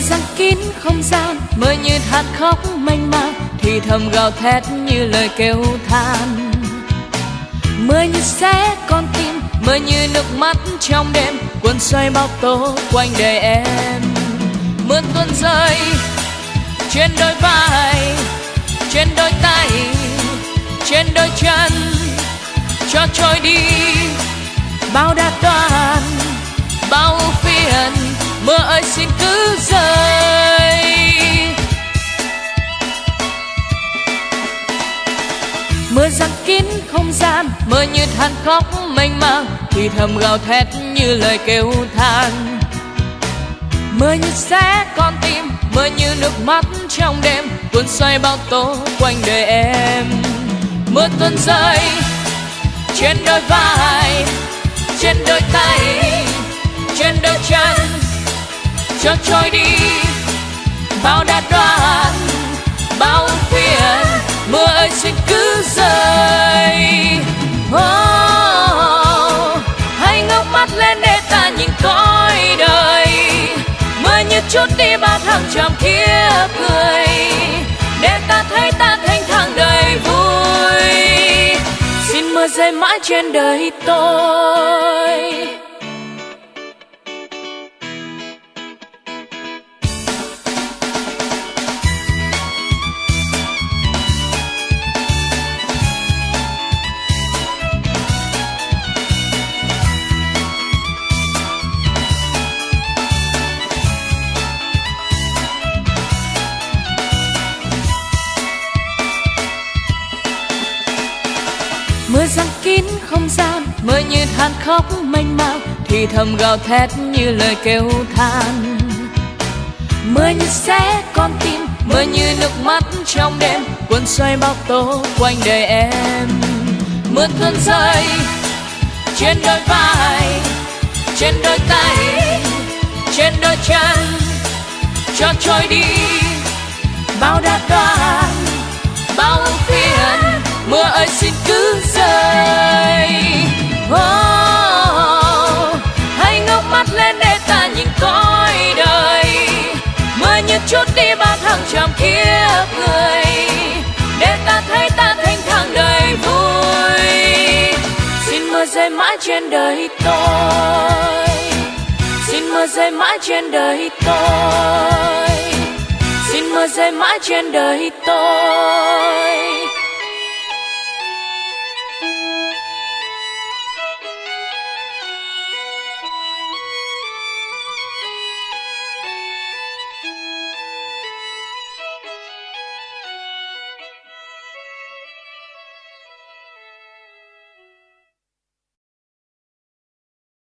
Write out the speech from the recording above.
gian mơ như hạt khóc mênh mang, thì thầm gào thét như lời kêu than. Mưa như xé con tim, mưa như nước mắt trong đêm, cuốn xoay bao tố quanh đời em. Mưa tuôn rơi, trên đôi vai, trên đôi tay, trên đôi chân, cho trôi đi bao đã đoan mưa giăng kín không gian, mưa như than khóc mênh mang, thì thầm gào thét như lời kêu than. Mưa như xé con tim, mưa như nước mắt trong đêm, cuốn xoay bao tố quanh đời em. Mưa tuôn rơi trên đôi vai, trên đôi tay, trên đôi chân, cho trôi đi. Biết chút đi bao hàng trăm kia cười. Để ta thấy ta thanh thang đầy vui. Xin mưa rơi mãi trên đời tôi. Không gian mưa như than khóc mênh mang thì thầm gào thét như lời kêu than. Mưa như xé con tim, mưa như nước mắt trong đêm, cuốn xoay bao tố quanh đời em. Mưa tuôn rơi trên đôi vai, trên đôi tay, trên đôi chân, cho trôi đi. Bao đa đoan bao phiền, mưa ơi xin chút đi bao thăng trầm kia cười. Để ta thấy ta thanh thang đời vui. Xin mưa rơi mãi trên đời tôi. Xin mưa rơi mãi trên đời tôi. Xin mưa rơi mãi trên đời tôi.